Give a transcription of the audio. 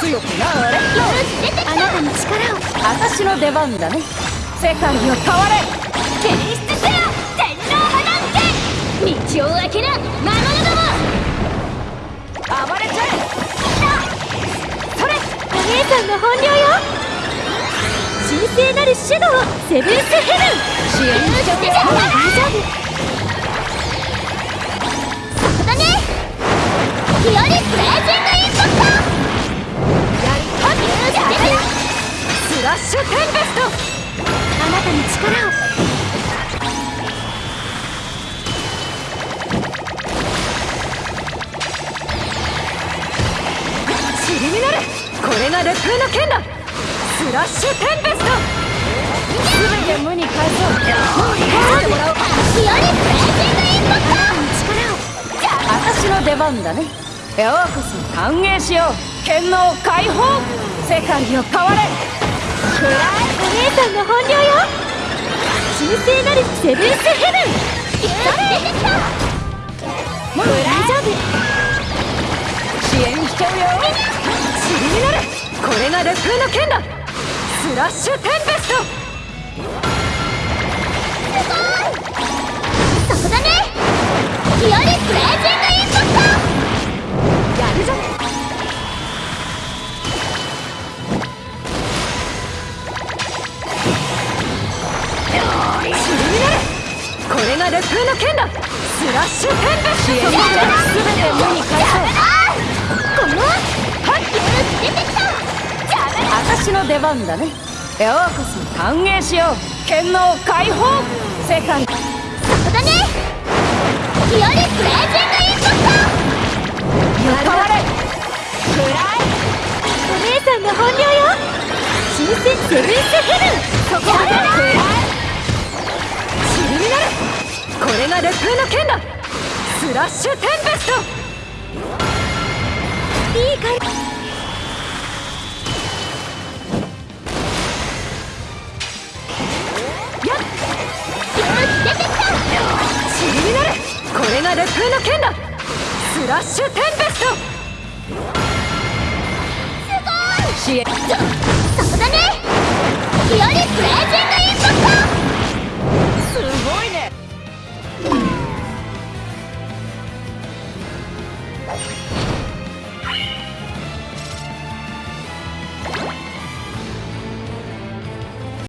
強くなれあなたの力を私の出番だね世界を変われ検出せよ天皇破断剣道を開けな魔物ども暴れちゃえそれお姉さんの本領よ神聖なるシュドウセブンスヘブン支援しちゃうよ大丈夫そこだねヒオリプシュテンペストあなたに力をチリミナルこれが烈風の剣だ。スラッシュテンペスト。全て無に返そう。返してもらおうヒオリプレイジングインパクト。あなたに力を私の出番だね。ようこそ。歓迎しよう。剣能解放。世界を変われ。姉さんの本領よ。神聖なるセブンスヘブン。出てきたもう大丈夫。支援しちゃうよ。チリミナルこれが烈風の剣だ。スラッシュテンペストこれが烈風の剣だ。スラッシュテンペスト支援しちゃう全て無に返そうこのはっ出てきた。私の出番だね。ようこそ。歓迎しよう。剣能解放。世界。そこだね。レイジングインパク変われトお姉さんの本領よ神聖セブンスヘブンそこまでチこれが烈風の剣だスラッシュテンペスト。いい感じやっ出てきたチリミナルこれが烈風の剣だスラッシュテンペスト。支援そこだね。